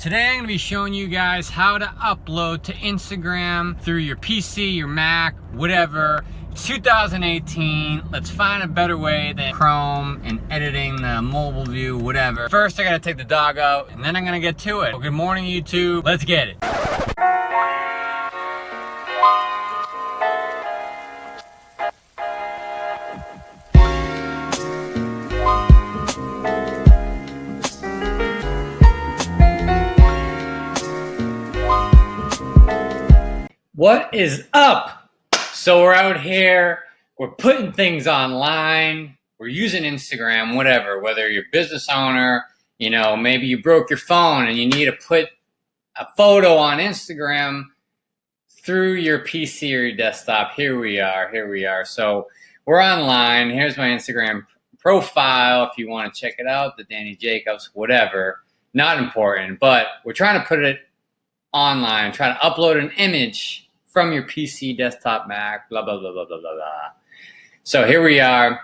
Today I'm going to be showing you guys how to upload to Instagram through your PC, your Mac, whatever. It's 2018. Let's find a better way than Chrome and editing the mobile view, whatever. First, I got to take the dog out and then I'm going to get to it. Well, good morning, YouTube. Let's get it. What is up? So we're out here, we're putting things online, we're using Instagram, whatever, whether you're a business owner, you know, maybe you broke your phone and you need to put a photo on Instagram through your PC or your desktop. Here we are, here we are. So we're online. Here's my Instagram profile if you want to check it out, the Danny Jacobs, whatever. Not important, but we're trying to put it online, trying to upload an image from your PC, desktop, Mac, blah, blah, blah, blah, blah, blah, blah. So here we are.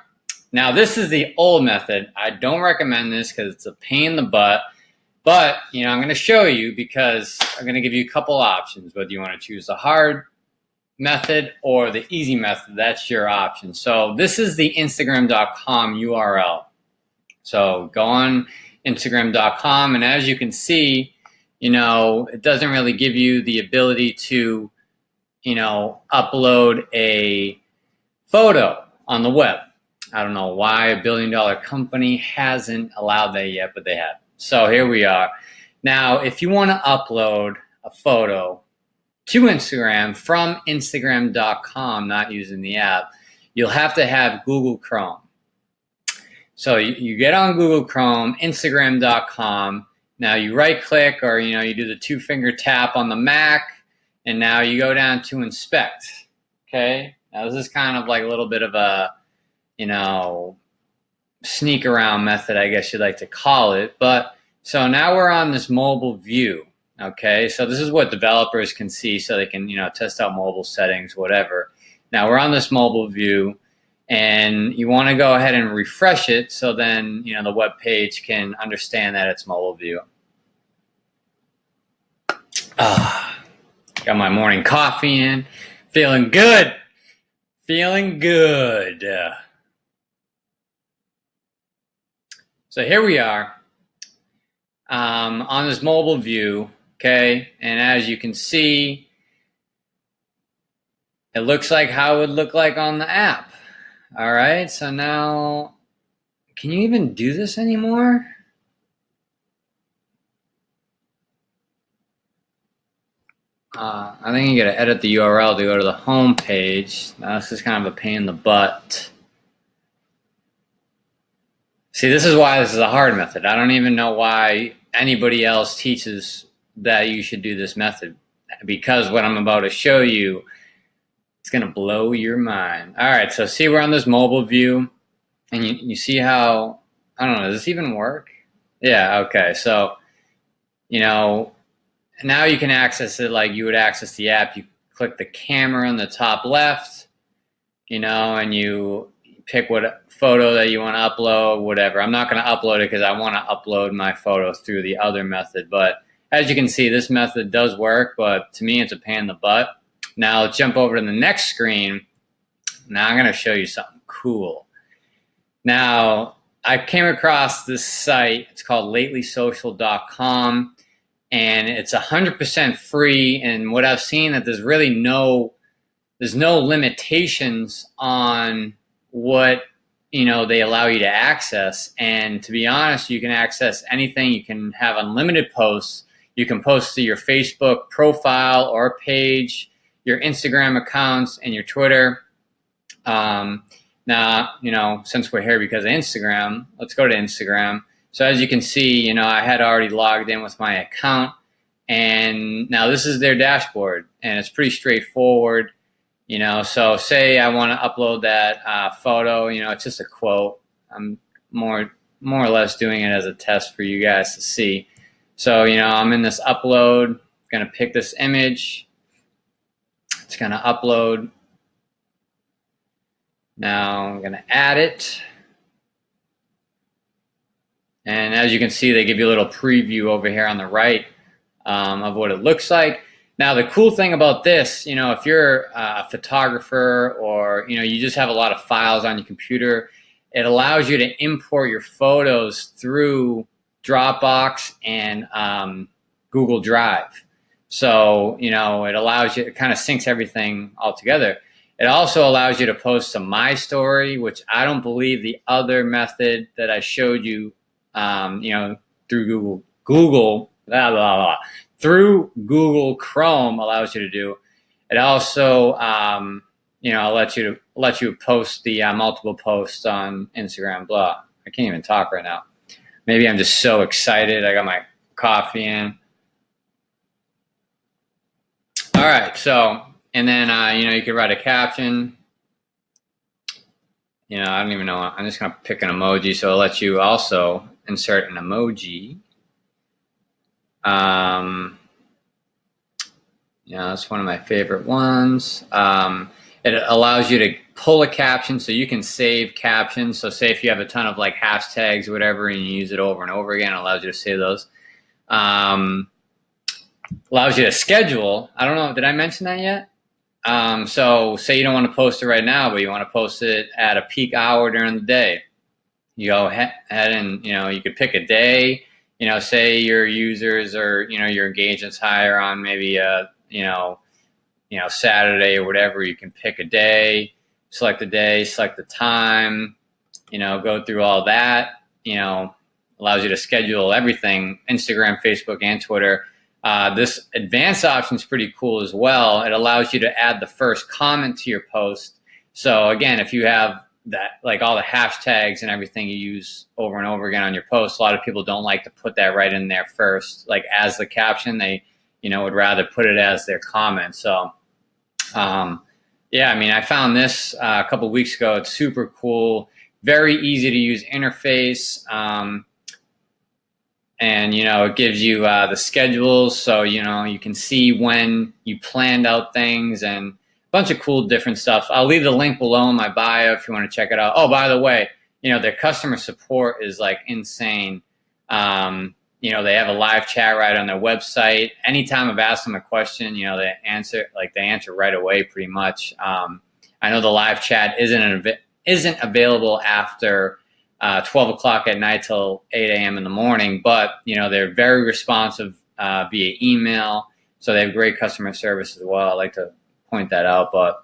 Now, this is the old method. I don't recommend this because it's a pain in the butt. But, you know, I'm going to show you because I'm going to give you a couple options, whether you want to choose the hard method or the easy method. That's your option. So this is the Instagram.com URL. So go on Instagram.com, and as you can see, you know, it doesn't really give you the ability to you know, upload a photo on the web. I don't know why a billion dollar company hasn't allowed that yet, but they have. So here we are. Now, if you want to upload a photo to Instagram from Instagram.com, not using the app, you'll have to have Google Chrome. So you, get on Google Chrome, Instagram.com. Now you right click or you know you do the two finger tap on the Mac and now you go down to inspect. Okay. Now this is kind of like a little bit of a, you know, sneak around method, I guess you'd like to call it. But so now we're on this mobile view. Okay. So this is what developers can see so they can, you know, test out mobile settings, whatever. Now we're on this mobile view and you want to go ahead and refresh it so then, you know, the web page can understand that it's mobile view. Ah. Got my morning coffee in. Feeling good. Feeling good. So here we are um, on this mobile view, okay? And as you can see, it looks like how it would look like on the app. All right, so now, can you even do this anymore? Uh, I think you got to edit the URL to go to the home page. Now, this is kind of a pain in the butt. See, this is why this is a hard method. I don't even know why anybody else teaches that you should do this method because what I'm about to show you it's to blow your mind. All right, so see we're on this mobile view and you, you see how, I don't know, does this even work? Yeah, okay. So, you know, now you can access it like you would access the app. You click the camera on the top left, you know, and you pick what photo that you want to upload, whatever. I'm not going to upload it because I want to upload my photo through the other method. But as you can see, this method does work, but to me, it's a pain in the butt. Now let's jump over to the next screen. Now I'm going to show you something cool. Now, I came across this site. It's called latelysocial.com and it's 100% free. And what I've seen that there's really no, there's no limitations on what, you know, they allow you to access. And to be honest, you can access anything. You can have unlimited posts. You can post to your Facebook profile or page, your Instagram accounts, and your Twitter. Um, now, you know, since we're here because of Instagram, let's go to Instagram. So as you can see, you know, I had already logged in with my account and now this is their dashboard and it's pretty straightforward, you know, so say I want to upload that uh, photo, you know, it's just a quote. I'm more, more or less doing it as a test for you guys to see. So, you know, I'm in this upload, going to pick this image. It's going to upload. Now I'm going to add it. And as you can see, they give you a little preview over here on the right um, of what it looks like. Now, the cool thing about this, you know, if you're a photographer or, you know, you just have a lot of files on your computer, it allows you to import your photos through Dropbox and um, Google Drive. So, you know, it allows you, it kind of syncs everything all together. It also allows you to post to My Story, which I don't believe the other method that I showed you, um, you know, through Google, Google, blah, blah, blah, through Google Chrome allows you to do. It also, um, you know, lets you to let you post the uh, multiple posts on Instagram. Blah. I can't even talk right now. Maybe I'm just so excited. I got my coffee in. All right, so and then uh, you know you could write a caption. You know, I don't even know. I'm just gonna pick an emoji, so it lets you also insert an emoji. Um, yeah, that's one of my favorite ones. Um, it allows you to pull a caption so you can save captions. So say if you have a ton of like hashtags or whatever and you use it over and over again, it allows you to save those. Um, allows you to schedule. I don't know, did I mention that yet? Um, so say you don't want to post it right now, but you want to post it at a peak hour during the day. You go ahead and, you know, you could pick a day you know, say your users or, you know, your engagements higher on maybe a, you know, you know, Saturday or whatever, you can pick a day, select the day, select the time, you know, go through all that, you know, allows you to schedule everything, Instagram, Facebook, and Twitter. Uh, this advanced option is pretty cool as well. It allows you to add the first comment to your post. So again, if you have that like all the hashtags and everything you use over and over again on your posts. A lot of people don't like to put that right in there first, like as the caption. They, you know, would rather put it as their comment. So, um, yeah, I mean, I found this uh, a couple weeks ago. It's super cool, very easy to use interface. Um, and you know it gives you uh, the schedules so you know you can see when you planned out things and bunch of cool different stuff. I'll leave the link below in my bio if you want to check it out. Oh, by the way, you know, their customer support is like insane. Um, you know, they have a live chat right on their website. Anytime I've asked them a question, you know, they answer like they answer right away pretty much. Um, I know the live chat isn't isn't available after uh, 12 o'clock at night till 8 a.m. in the morning, but you know, they're very responsive uh, via email. So they have great customer service as well. I like to point that out. But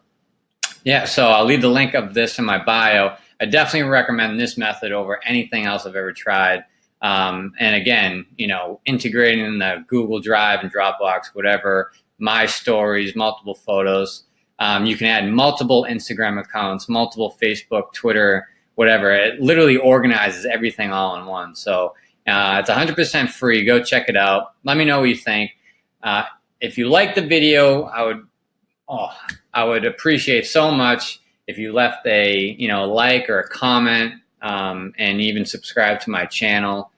yeah, so I'll leave the link of this in my bio. I definitely recommend this method over anything else I've ever tried. Um, and again, you know, integrating in the Google Drive and Dropbox, whatever, my stories, multiple photos. Um, you can add multiple Instagram accounts, multiple Facebook, Twitter, whatever. It literally organizes everything all in one. So uh, it's 100% free. Go check it out. Let me know what you think. Uh, if you like the video, I would oh, I would appreciate so much if you left a you know like or a comment um, and even subscribe to my channel.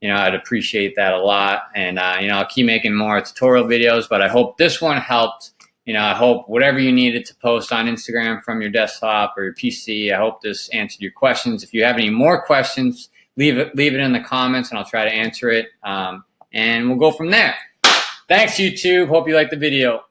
You know, I'd appreciate that a lot. And, uh, you know, I'll keep making more tutorial videos, but I hope this one helped. You know, I hope whatever you needed to post on Instagram from your desktop or your PC, I hope this answered your questions. If you have any more questions, leave it, leave it in the comments and I'll try to answer it. Um, and we'll go from there. Thanks, YouTube. Hope you liked the video.